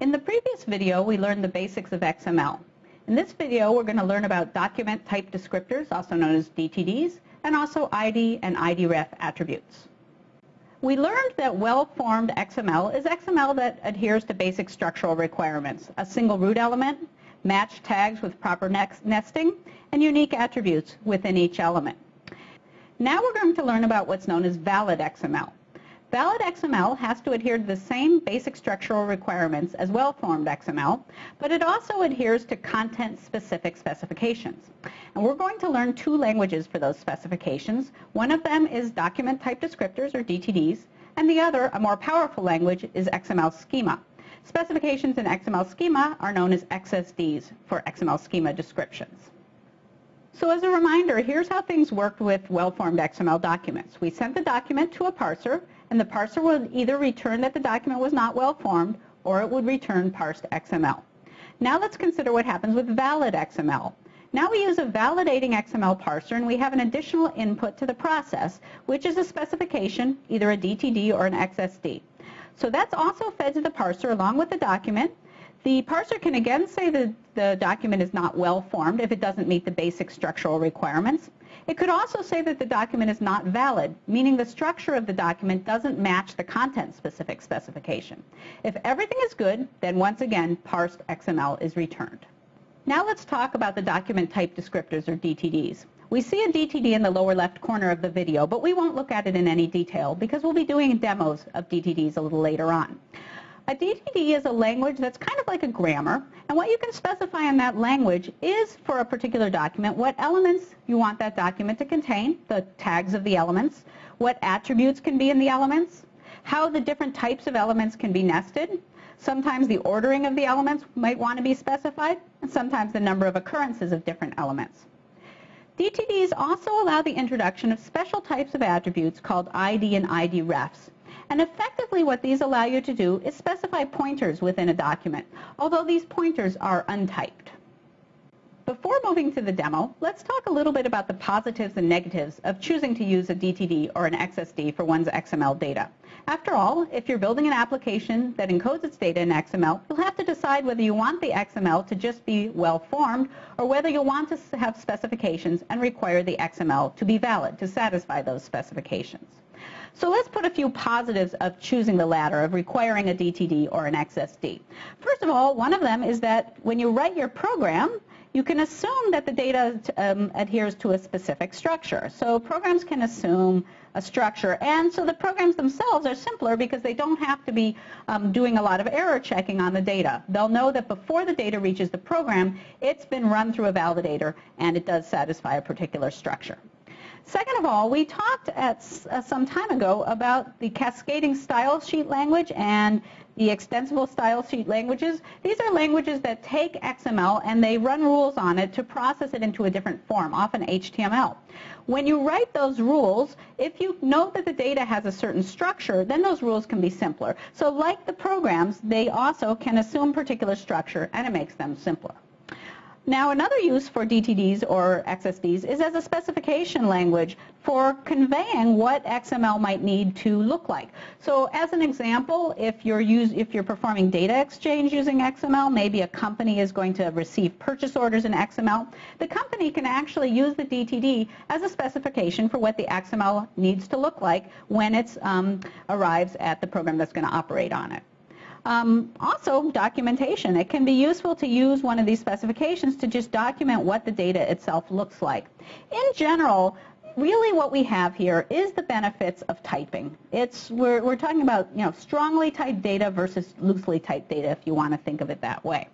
In the previous video, we learned the basics of XML. In this video, we're going to learn about document type descriptors, also known as DTDs, and also ID and IDREF attributes. We learned that well-formed XML is XML that adheres to basic structural requirements, a single root element, matched tags with proper nesting, and unique attributes within each element. Now we're going to learn about what's known as valid XML. Valid XML has to adhere to the same basic structural requirements as well-formed XML, but it also adheres to content-specific specifications. And we're going to learn two languages for those specifications. One of them is document type descriptors, or DTDs, and the other, a more powerful language, is XML schema. Specifications in XML schema are known as XSDs for XML schema descriptions. So as a reminder, here's how things worked with well-formed XML documents. We sent the document to a parser, and the parser would either return that the document was not well formed or it would return parsed XML. Now let's consider what happens with valid XML. Now we use a validating XML parser and we have an additional input to the process, which is a specification, either a DTD or an XSD. So that's also fed to the parser along with the document. The parser can again say that the document is not well formed if it doesn't meet the basic structural requirements. It could also say that the document is not valid, meaning the structure of the document doesn't match the content-specific specification. If everything is good, then once again, parsed XML is returned. Now let's talk about the document type descriptors, or DTDs. We see a DTD in the lower left corner of the video, but we won't look at it in any detail because we'll be doing demos of DTDs a little later on. A DTD is a language that's kind of like a grammar, and what you can specify in that language is, for a particular document, what elements you want that document to contain, the tags of the elements, what attributes can be in the elements, how the different types of elements can be nested. Sometimes the ordering of the elements might want to be specified, and sometimes the number of occurrences of different elements. DTDs also allow the introduction of special types of attributes called ID and ID refs. And effectively what these allow you to do is specify pointers within a document, although these pointers are untyped. Before moving to the demo, let's talk a little bit about the positives and negatives of choosing to use a DTD or an XSD for one's XML data. After all, if you're building an application that encodes its data in XML, you'll have to decide whether you want the XML to just be well-formed or whether you'll want to have specifications and require the XML to be valid to satisfy those specifications. So let's put a few positives of choosing the latter, of requiring a DTD or an XSD. First of all, one of them is that when you write your program, you can assume that the data um, adheres to a specific structure. So programs can assume a structure, and so the programs themselves are simpler because they don't have to be um, doing a lot of error checking on the data. They'll know that before the data reaches the program, it's been run through a validator and it does satisfy a particular structure. Second of all, we talked at uh, some time ago about the cascading style sheet language and the extensible style sheet languages. These are languages that take XML and they run rules on it to process it into a different form, often HTML. When you write those rules, if you know that the data has a certain structure, then those rules can be simpler. So like the programs, they also can assume particular structure and it makes them simpler. Now another use for DTDs or XSDs is as a specification language for conveying what XML might need to look like. So as an example, if you're, use, if you're performing data exchange using XML, maybe a company is going to receive purchase orders in XML, the company can actually use the DTD as a specification for what the XML needs to look like when it um, arrives at the program that's going to operate on it. Um, also, documentation. It can be useful to use one of these specifications to just document what the data itself looks like. In general, really what we have here is the benefits of typing. It's, we're, we're talking about you know, strongly typed data versus loosely typed data, if you want to think of it that way.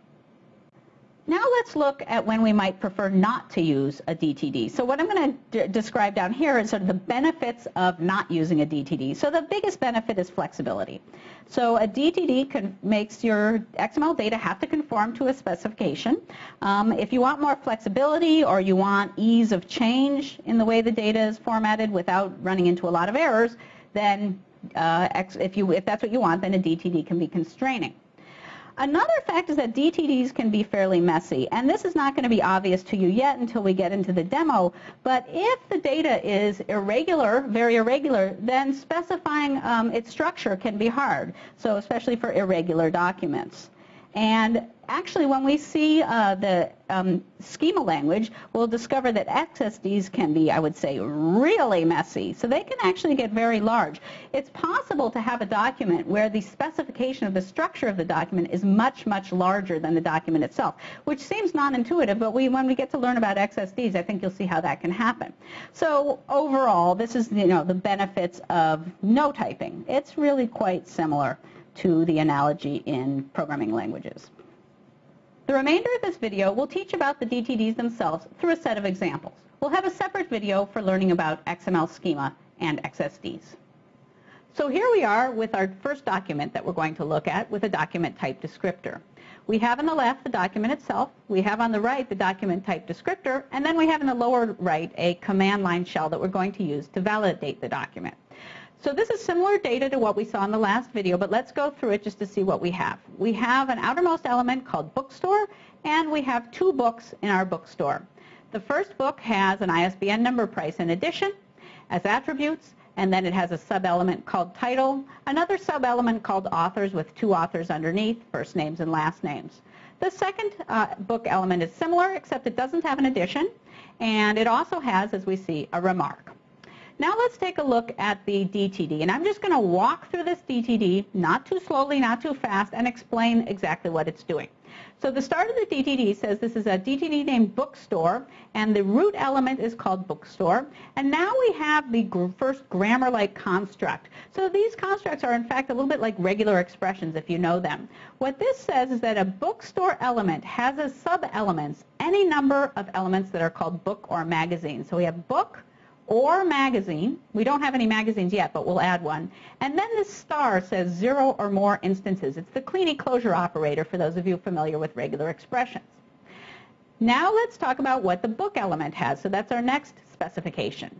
Now let's look at when we might prefer not to use a DTD. So what I'm going to describe down here is sort of the benefits of not using a DTD. So the biggest benefit is flexibility. So a DTD makes your XML data have to conform to a specification. Um, if you want more flexibility or you want ease of change in the way the data is formatted without running into a lot of errors, then uh, if, you, if that's what you want, then a DTD can be constraining. Another fact is that DTDs can be fairly messy, and this is not going to be obvious to you yet until we get into the demo, but if the data is irregular, very irregular, then specifying um, its structure can be hard, so especially for irregular documents. And actually, when we see uh, the um, schema language, we'll discover that XSDs can be, I would say, really messy. So they can actually get very large. It's possible to have a document where the specification of the structure of the document is much, much larger than the document itself, which seems non-intuitive, but we, when we get to learn about XSDs, I think you'll see how that can happen. So overall, this is you know, the benefits of no typing. It's really quite similar to the analogy in programming languages. The remainder of this video will teach about the DTDs themselves through a set of examples. We'll have a separate video for learning about XML schema and XSDs. So here we are with our first document that we're going to look at with a document type descriptor. We have on the left the document itself, we have on the right the document type descriptor, and then we have in the lower right a command line shell that we're going to use to validate the document. So this is similar data to what we saw in the last video, but let's go through it just to see what we have. We have an outermost element called bookstore, and we have two books in our bookstore. The first book has an ISBN number, price, and edition as attributes, and then it has a sub-element called title, another sub-element called authors with two authors underneath, first names and last names. The second uh, book element is similar, except it doesn't have an edition, and it also has, as we see, a remark. Now let's take a look at the DTD. And I'm just going to walk through this DTD, not too slowly, not too fast, and explain exactly what it's doing. So the start of the DTD says this is a DTD named bookstore, and the root element is called bookstore. And now we have the gr first grammar-like construct. So these constructs are in fact a little bit like regular expressions if you know them. What this says is that a bookstore element has as sub-elements any number of elements that are called book or magazine. So we have book, or magazine. We don't have any magazines yet, but we'll add one. And then this star says zero or more instances. It's the Kleene closure operator for those of you familiar with regular expressions. Now let's talk about what the book element has. So that's our next specification.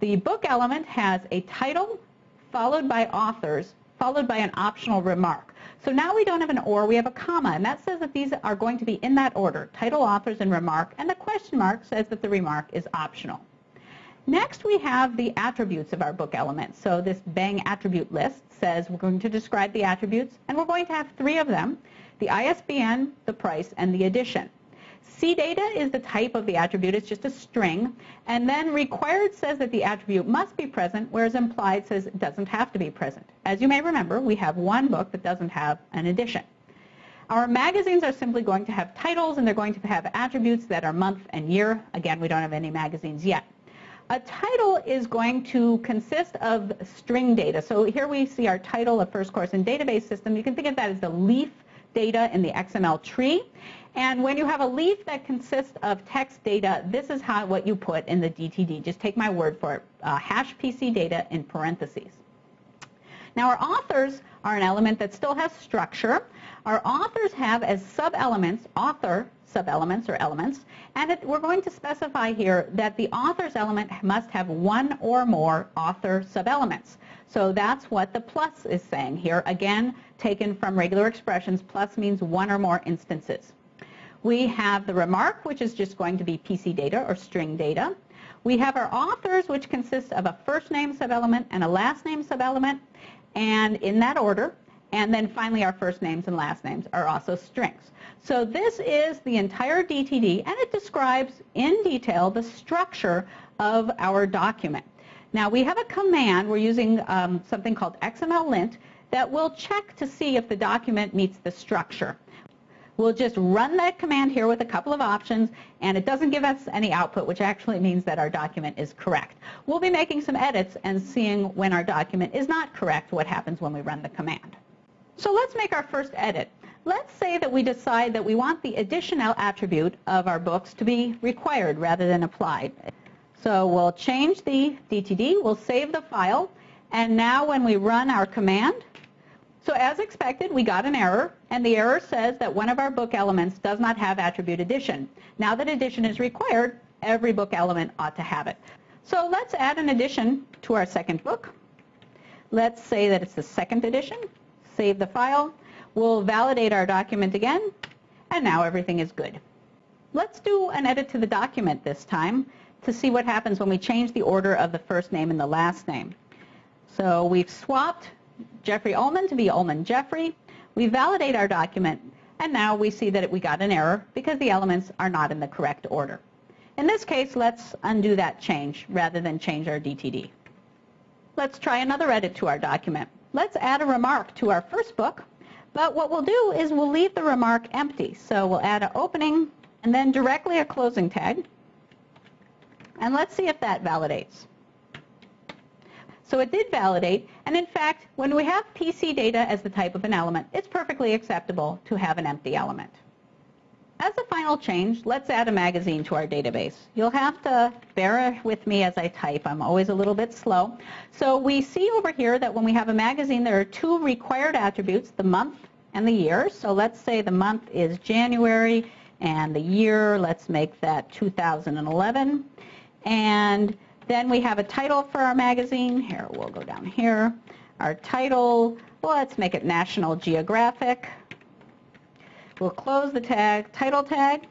The book element has a title followed by authors followed by an optional remark. So now we don't have an or, we have a comma, and that says that these are going to be in that order, title, authors, and remark, and the question mark says that the remark is optional. Next, we have the attributes of our book elements. So this Bang attribute list says we're going to describe the attributes, and we're going to have three of them, the ISBN, the price, and the edition. CData is the type of the attribute. It's just a string. And then required says that the attribute must be present, whereas implied says it doesn't have to be present. As you may remember, we have one book that doesn't have an edition. Our magazines are simply going to have titles, and they're going to have attributes that are month and year. Again, we don't have any magazines yet. A title is going to consist of string data. So here we see our title of first course in database system. You can think of that as the leaf data in the XML tree. And when you have a leaf that consists of text data, this is how what you put in the DTD. Just take my word for it. Uh, hash PC data in parentheses. Now our authors are an element that still has structure. Our authors have as sub-elements, author sub-elements or elements, and it, we're going to specify here that the author's element must have one or more author sub-elements. So that's what the plus is saying here. Again, taken from regular expressions, plus means one or more instances. We have the remark, which is just going to be PC data or string data. We have our authors, which consists of a first name sub-element and a last name sub-element, and in that order. And then finally, our first names and last names are also strings. So this is the entire DTD, and it describes in detail the structure of our document. Now, we have a command. We're using um, something called xmllint that will check to see if the document meets the structure. We'll just run that command here with a couple of options, and it doesn't give us any output, which actually means that our document is correct. We'll be making some edits and seeing when our document is not correct, what happens when we run the command. So let's make our first edit. Let's say that we decide that we want the additional attribute of our books to be required rather than implied. So we'll change the DTD, we'll save the file, and now when we run our command, so as expected, we got an error, and the error says that one of our book elements does not have attribute edition. Now that edition is required, every book element ought to have it. So let's add an edition to our second book. Let's say that it's the second edition save the file. We'll validate our document again, and now everything is good. Let's do an edit to the document this time to see what happens when we change the order of the first name and the last name. So we've swapped Jeffrey Ullman to be Ullman Jeffrey. We validate our document, And now we see that we got an error because the elements are not in the correct order. In this case, let's undo that change rather than change our DTD. Let's try another edit to our document. Let's add a remark to our first book, but what we'll do is we'll leave the remark empty. So we'll add an opening and then directly a closing tag. And let's see if that validates. So it did validate, and in fact, when we have PC data as the type of an element, it's perfectly acceptable to have an empty element. As a final change, let's add a magazine to our database. You'll have to bear with me as I type. I'm always a little bit slow. So we see over here that when we have a magazine, there are two required attributes, the month and the year. So let's say the month is January and the year, let's make that 2011. And then we have a title for our magazine. Here, we'll go down here. Our title, well, let's make it National Geographic. We'll close the tag, title tag.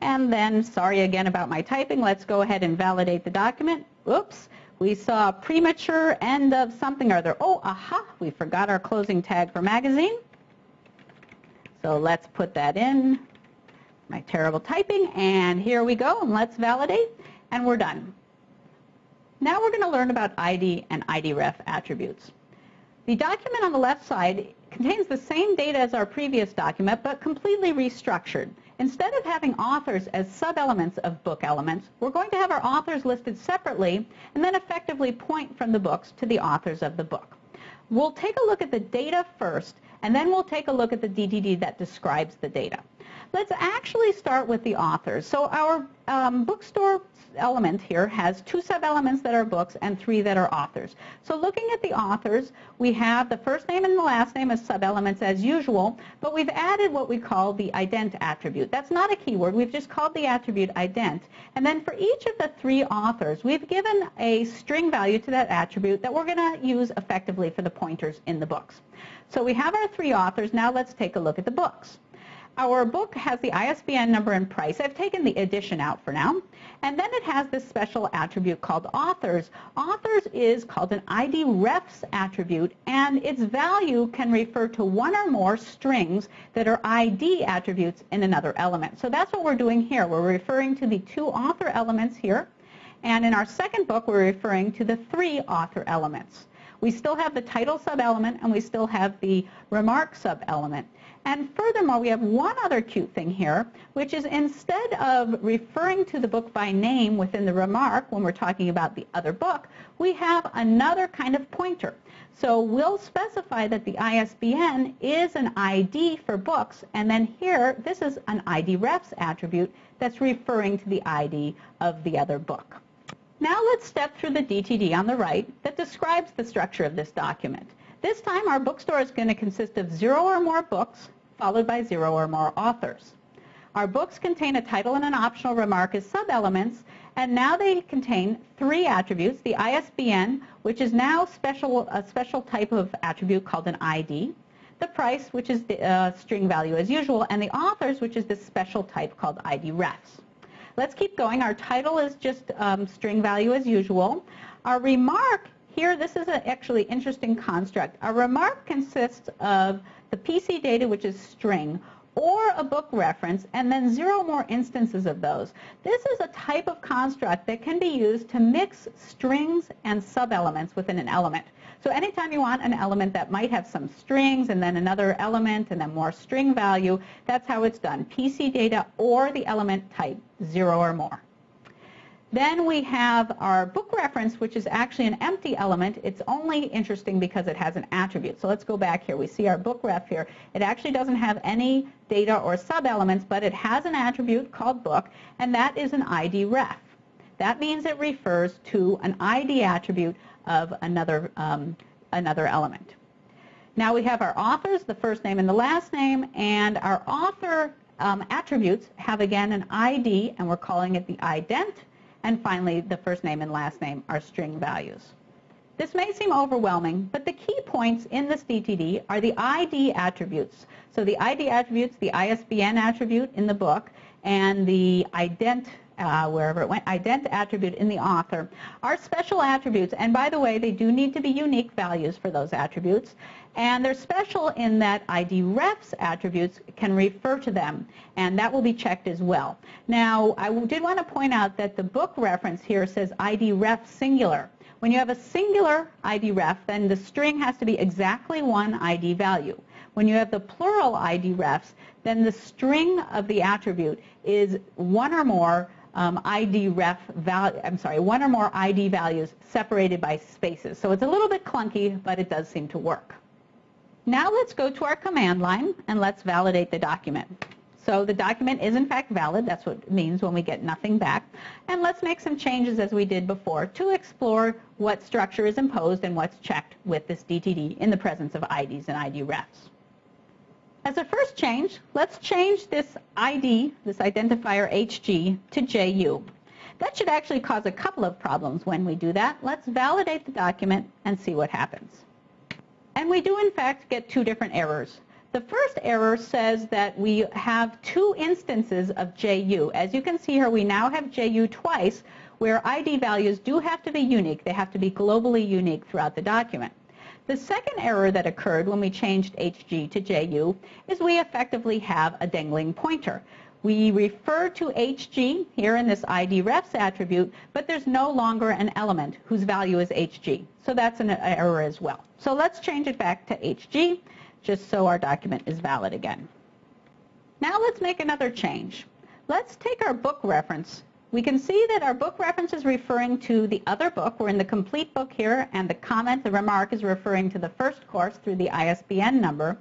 And then, sorry again about my typing, let's go ahead and validate the document. Oops, we saw premature end of something or other. Oh, aha, we forgot our closing tag for magazine. So let's put that in, my terrible typing, and here we go, and let's validate, and we're done. Now we're going to learn about ID and IDREF attributes. The document on the left side contains the same data as our previous document, but completely restructured. Instead of having authors as sub-elements of book elements, we're going to have our authors listed separately and then effectively point from the books to the authors of the book. We'll take a look at the data first, and then we'll take a look at the DTD that describes the data. Let's actually start with the authors. So our um, bookstore element here has two sub-elements that are books and three that are authors. So looking at the authors, we have the first name and the last name as sub-elements as usual, but we've added what we call the ident attribute. That's not a keyword. We've just called the attribute ident. And then for each of the three authors, we've given a string value to that attribute that we're going to use effectively for the pointers in the books. So we have our three authors. Now let's take a look at the books. Our book has the ISBN number and price. I've taken the edition out for now. And then it has this special attribute called authors. Authors is called an ID refs attribute, and its value can refer to one or more strings that are ID attributes in another element. So that's what we're doing here. We're referring to the two author elements here. And in our second book, we're referring to the three author elements. We still have the title sub-element, and we still have the remark sub-element. And furthermore, we have one other cute thing here, which is instead of referring to the book by name within the remark when we're talking about the other book, we have another kind of pointer. So we'll specify that the ISBN is an ID for books, and then here, this is an ID refs attribute that's referring to the ID of the other book. Now let's step through the DTD on the right that describes the structure of this document. This time our bookstore is going to consist of zero or more books followed by zero or more authors. Our books contain a title and an optional remark as sub-elements, and now they contain three attributes, the ISBN, which is now special, a special type of attribute called an ID, the price, which is the uh, string value as usual, and the authors, which is this special type called ID refs. Let's keep going. Our title is just um, string value as usual. Our remark here, this is an actually interesting construct. A remark consists of the PC data, which is string, or a book reference, and then zero more instances of those. This is a type of construct that can be used to mix strings and sub-elements within an element. So anytime you want an element that might have some strings and then another element and then more string value, that's how it's done. PC data or the element type, zero or more. Then we have our book reference, which is actually an empty element. It's only interesting because it has an attribute. So let's go back here. We see our book ref here. It actually doesn't have any data or sub-elements, but it has an attribute called book, and that is an ID ref. That means it refers to an ID attribute of another, um, another element. Now we have our authors, the first name and the last name, and our author um, attributes have again an ID, and we're calling it the ident. And finally, the first name and last name are string values. This may seem overwhelming, but the key points in this DTD are the ID attributes. So the ID attributes, the ISBN attribute in the book, and the ident uh, wherever it went, ident attribute in the author, are special attributes. And by the way, they do need to be unique values for those attributes. And they're special in that ID refs attributes can refer to them, and that will be checked as well. Now, I did want to point out that the book reference here says ID ref singular. When you have a singular ID ref, then the string has to be exactly one ID value. When you have the plural ID refs, then the string of the attribute is one or more um, ID ref value, I'm sorry, one or more ID values separated by spaces. So it's a little bit clunky, but it does seem to work. Now let's go to our command line and let's validate the document. So the document is in fact valid. That's what it means when we get nothing back. And let's make some changes as we did before to explore what structure is imposed and what's checked with this DTD in the presence of IDs and ID refs. As a first change, let's change this ID, this identifier HG, to JU. That should actually cause a couple of problems when we do that. Let's validate the document and see what happens. And we do in fact get two different errors. The first error says that we have two instances of JU. As you can see here, we now have JU twice, where ID values do have to be unique. They have to be globally unique throughout the document. The second error that occurred when we changed HG to JU is we effectively have a dangling pointer. We refer to HG here in this ID refs attribute, but there's no longer an element whose value is HG. So that's an error as well. So let's change it back to HG just so our document is valid again. Now let's make another change. Let's take our book reference. We can see that our book reference is referring to the other book. We're in the complete book here, and the comment, the remark, is referring to the first course through the ISBN number.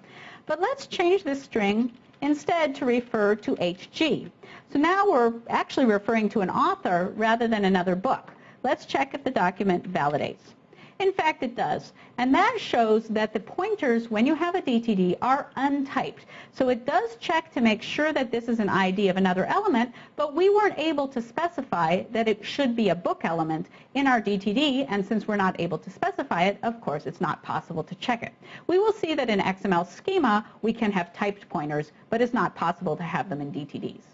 But let's change this string instead to refer to HG. So now we're actually referring to an author rather than another book. Let's check if the document validates. In fact, it does. And that shows that the pointers, when you have a DTD, are untyped. So it does check to make sure that this is an ID of another element, but we weren't able to specify that it should be a book element in our DTD, and since we're not able to specify it, of course, it's not possible to check it. We will see that in XML schema, we can have typed pointers, but it's not possible to have them in DTDs.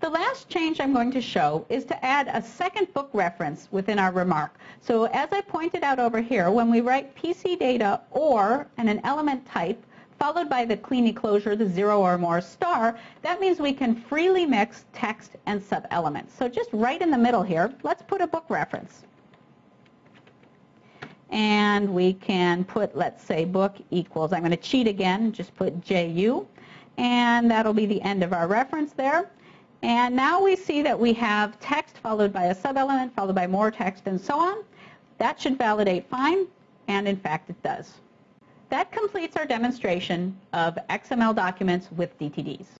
The last change I'm going to show is to add a second book reference within our remark. So as I pointed out over here, when we write PC data or and an element type, followed by the Kleene closure, the zero or more star, that means we can freely mix text and sub-elements. So just right in the middle here, let's put a book reference. And we can put, let's say, book equals, I'm going to cheat again, just put JU, and that'll be the end of our reference there. And now we see that we have text followed by a sub-element, followed by more text, and so on. That should validate fine, and in fact it does. That completes our demonstration of XML documents with DTDs.